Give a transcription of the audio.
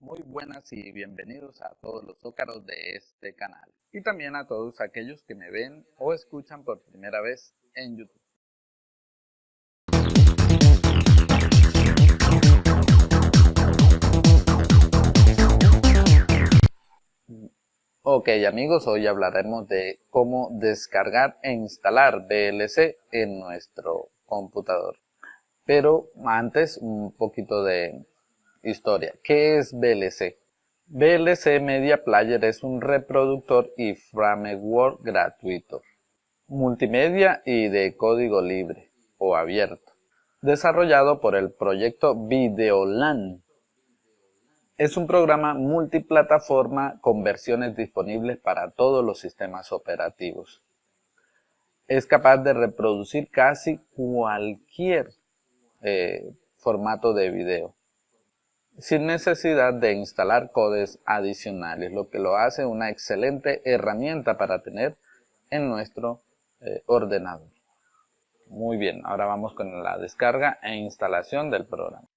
Muy buenas y bienvenidos a todos los zócaros de este canal y también a todos aquellos que me ven o escuchan por primera vez en YouTube. Ok amigos, hoy hablaremos de cómo descargar e instalar VLC en nuestro computador. Pero antes un poquito de historia. ¿Qué es VLC? VLC Media Player es un reproductor y framework gratuito, multimedia y de código libre o abierto, desarrollado por el proyecto Videolan es un programa multiplataforma con versiones disponibles para todos los sistemas operativos. Es capaz de reproducir casi cualquier eh, formato de video sin necesidad de instalar codes adicionales, lo que lo hace una excelente herramienta para tener en nuestro eh, ordenador. Muy bien, ahora vamos con la descarga e instalación del programa.